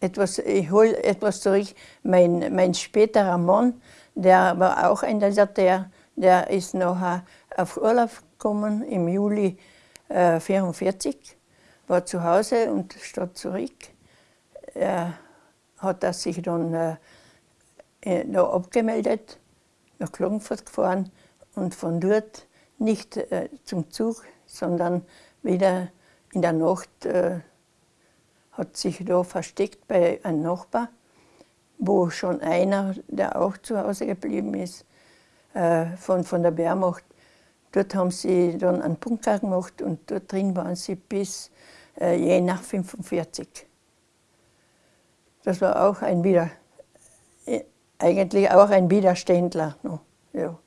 etwas, ich hole etwas zurück. Mein, mein späterer Mann, der war auch ein Deserteur, der ist nachher auf Urlaub gekommen im Juli 1944, äh, war zu Hause und statt zurück. Er hat er sich dann äh, äh, noch abgemeldet, nach Klagenfurt gefahren und von dort nicht äh, zum Zug, sondern wieder in der Nacht äh, hat sich da versteckt bei einem Nachbar, wo schon einer, der auch zu Hause geblieben ist, äh, von, von der Wehrmacht. Dort haben sie dann einen Bunker gemacht und dort drin waren sie bis äh, je nach 45. Das war auch ein Wieder, äh, eigentlich auch ein Widerständler. No, ja.